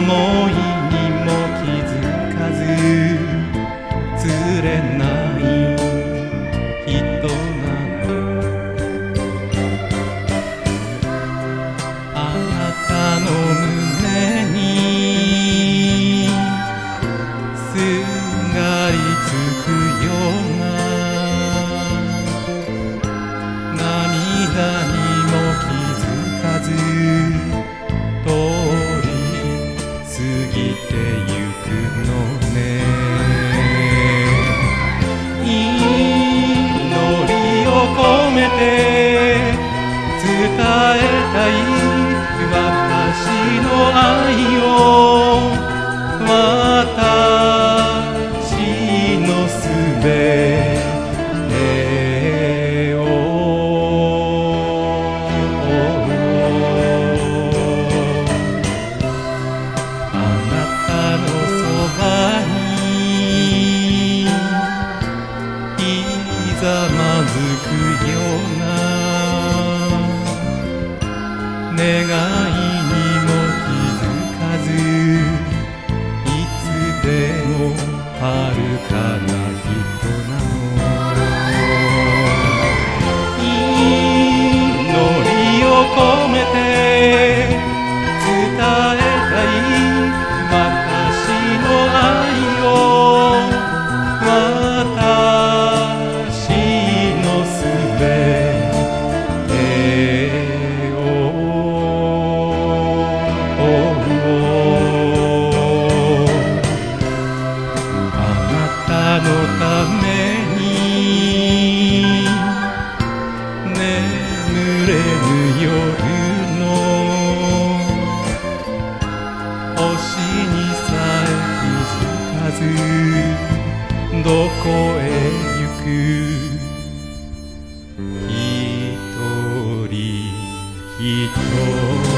more. めて伝えたいざまずくような願いにも気づかずいつでも遥かなのために眠れぬ夜の星にさえ気づかずどこへ行く一人一人